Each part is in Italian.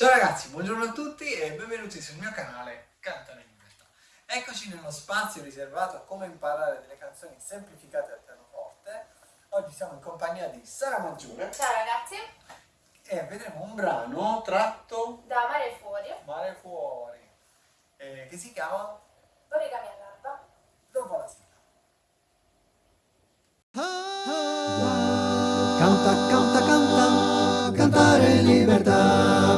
Ciao ragazzi, buongiorno a tutti e benvenuti sul mio canale Cantare in Libertà. Eccoci nello spazio riservato a come imparare delle canzoni semplificate al pianoforte. Oggi siamo in compagnia di Sara Maggiore. Ciao ragazzi. E vedremo un brano tratto da Mare Fuori. Mare Fuori, eh, che si chiama Origami all'alba. Dopo la sigla. Canta, canta, canta, cantare in libertà.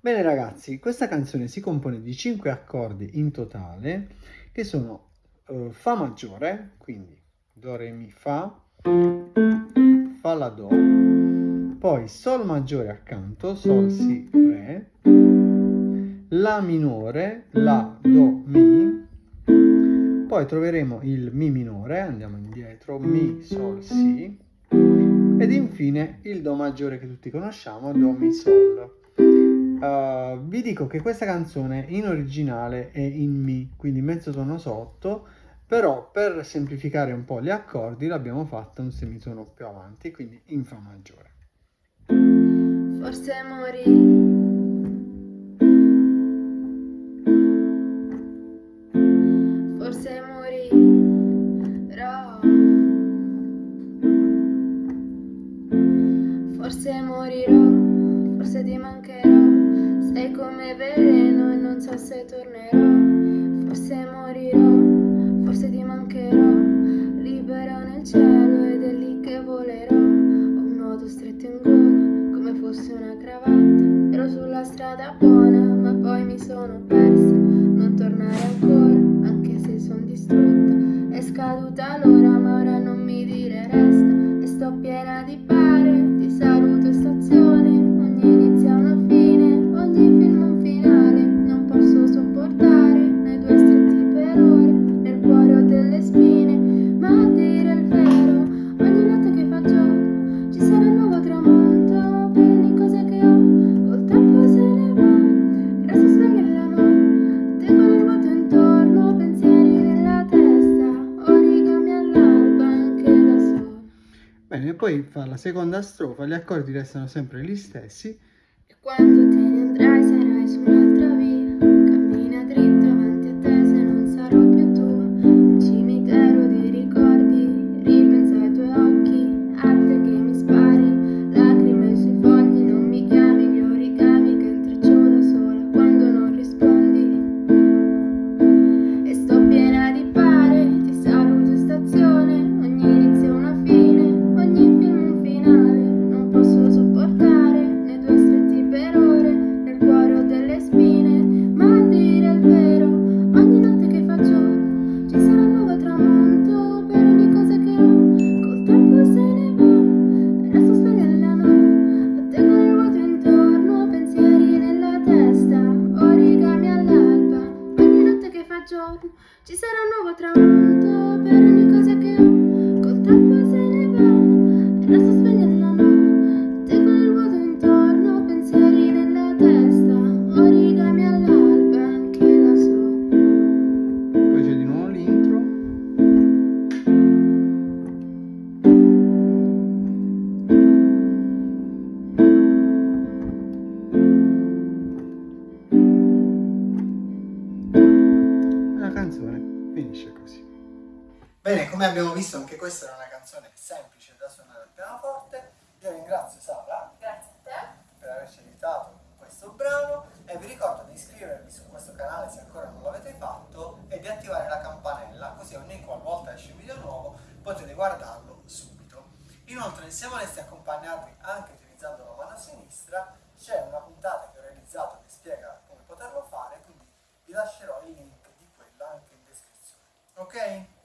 Bene ragazzi, questa canzone si compone di 5 accordi in totale che sono uh, Fa maggiore, quindi Do, Re, Mi, Fa, Fa, La, Do, poi Sol maggiore accanto, Sol, Si, Re, La minore, La, Do, Mi, poi troveremo il Mi minore, andiamo indietro, Mi, Sol, Si, ed infine il Do maggiore che tutti conosciamo, Do, Mi, Sol. Uh, vi dico che questa canzone in originale è in Mi, quindi mezzo tono sotto, però per semplificare un po' gli accordi l'abbiamo fatta un semitono più avanti, quindi in Fa maggiore. Forse morì. Forse morirò. Forse morirò, forse ti mancherò. Sei come veleno e non so se tornerò. Forse morirò, forse ti mancherò. Libero nel cielo ed è lì che volerò. Ho un nodo stretto in gola come fosse una cravatta. Ero sulla strada buona ma poi mi sono persa. Non tornare ancora anche se sono distrutta. È scaduta l'ora ma ora non mi dire resta. E sto piena di pare, Bene, poi fa la seconda strofa, gli accordi restano sempre gli stessi. E quando te ne andrai sarai su Ci sarà un nuovo tramonto Per ogni cosa che ho Bene, come abbiamo visto anche questa è una canzone semplice da suonare al pianoforte. Io ringrazio Sara Grazie a te per averci aiutato con questo brano e vi ricordo di iscrivervi su questo canale se ancora non l'avete fatto e di attivare la campanella così ogni qualvolta esce un video nuovo potete guardarlo subito. Inoltre se voleste accompagnarvi anche utilizzando la mano sinistra c'è una puntata che ho realizzato che spiega come poterlo fare quindi vi lascerò il link di quella anche in descrizione. Ok?